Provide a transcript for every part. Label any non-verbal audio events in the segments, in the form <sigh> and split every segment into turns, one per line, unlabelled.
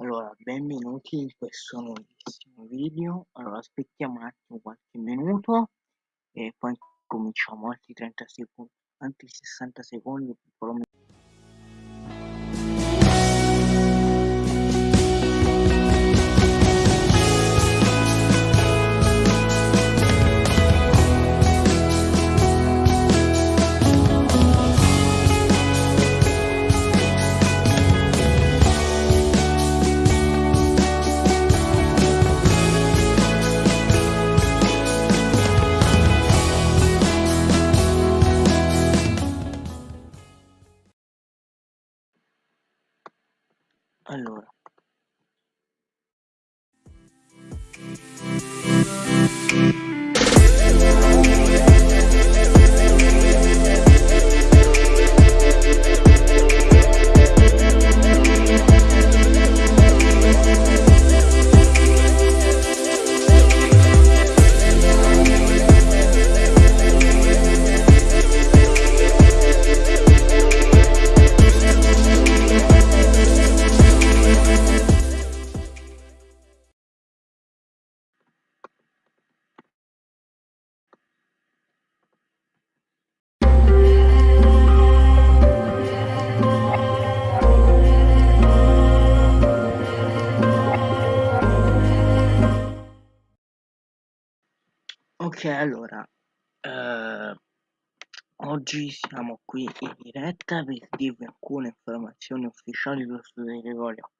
Allora, benvenuti in questo nuovissimo video. Allora, aspettiamo un attimo qualche minuto e poi cominciamo altri 30 secondi, altri 60 secondi, Allora, Ok, allora, eh, oggi siamo qui in diretta per dirvi alcune informazioni ufficiali sullo studio di Gregorio.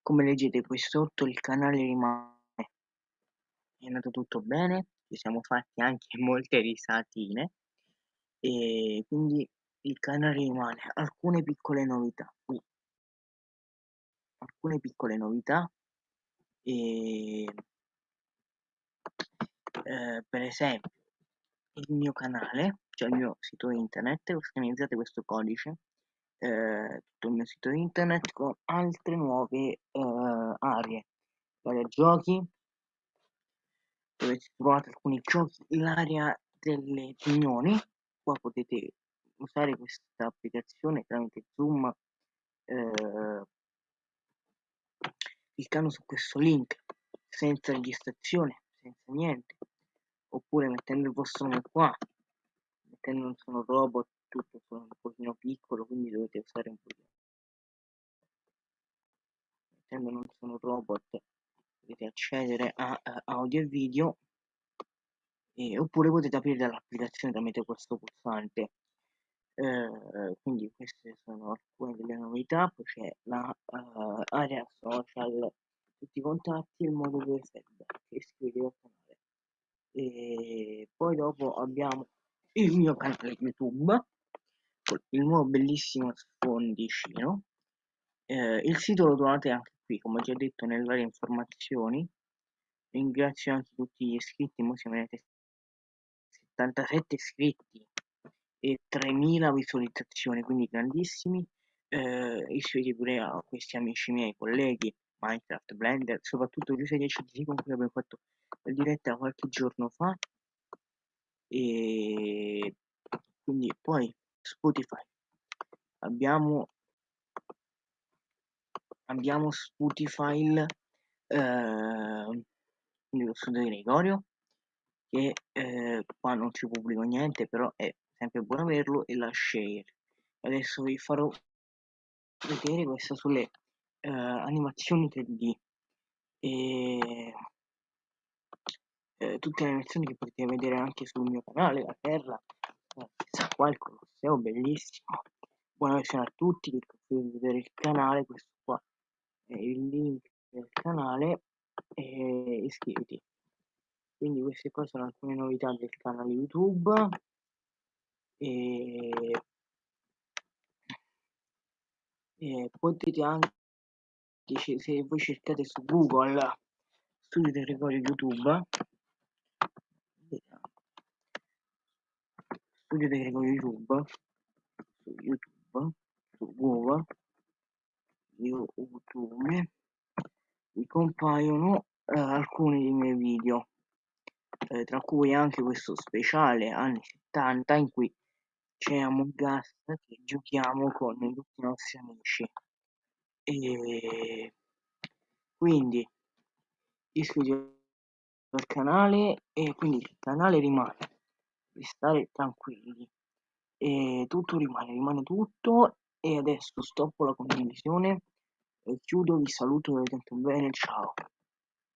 Come leggete qui sotto il canale rimane, è andato tutto bene, ci siamo fatti anche <laughs> molte risatine e quindi il canale rimane. Alcune piccole novità qui, alcune piccole novità e eh, per esempio il mio canale, cioè il mio sito internet, organizzate questo codice, eh, tutto il mio sito internet con altre nuove eh, aree, vari giochi, dove trovate alcuni giochi, l'area delle riunioni, qua potete usare questa applicazione tramite Zoom, eh, cliccando su questo link senza registrazione, senza niente, oppure mettendo il vostro nome qua mettendo un sono robot tutto sono un pochino piccolo quindi dovete usare un pochino mettendo non sono robot potete accedere a, a audio e video e, oppure potete aprire dall'applicazione tramite questo pulsante. Eh, quindi queste sono alcune delle novità poi c'è la uh, area social tutti i contatti e il modo dove feedback iscrivetevi al canale e poi dopo abbiamo il mio canale youtube con il nuovo bellissimo sfondicino eh, il sito lo trovate anche qui come già detto nelle varie informazioni. Ringrazio anche tutti gli iscritti ora siamo arrivati 77 iscritti e 3000 visualizzazioni quindi grandissimi. Eh, iscrivetevi pure a questi amici miei colleghi Minecraft, Blender, soprattutto Giuseppe 10 con cui abbiamo fatto diretta qualche giorno fa. E quindi poi Spotify. Abbiamo abbiamo Spotify eh, lo studio di Gregorio che eh, qua non ci pubblico niente però è sempre buono averlo e la share. Adesso vi farò vedere questa sulle eh, animazioni 3D e eh, tutte le lezioni che potete vedere anche sul mio canale, la Terra, chissà qua il Colosseo, bellissimo. Buona versione a tutti, che potete vedere il canale, questo qua è il link del canale e iscriviti. Quindi queste qua sono alcune novità del canale YouTube e, e potete anche se voi cercate su Google studio territorio YouTube studio tecnico YouTube su YouTube su Google YouTube mi compaiono eh, alcuni dei miei video eh, tra cui anche questo speciale anni 70 in cui c'è Among Us che giochiamo con tutti i nostri amici e quindi iscrivetevi al canale e quindi il canale rimane di stare tranquilli. E tutto rimane rimane tutto. E adesso stoppo la condivisione e chiudo vi saluto vi tanto bene ciao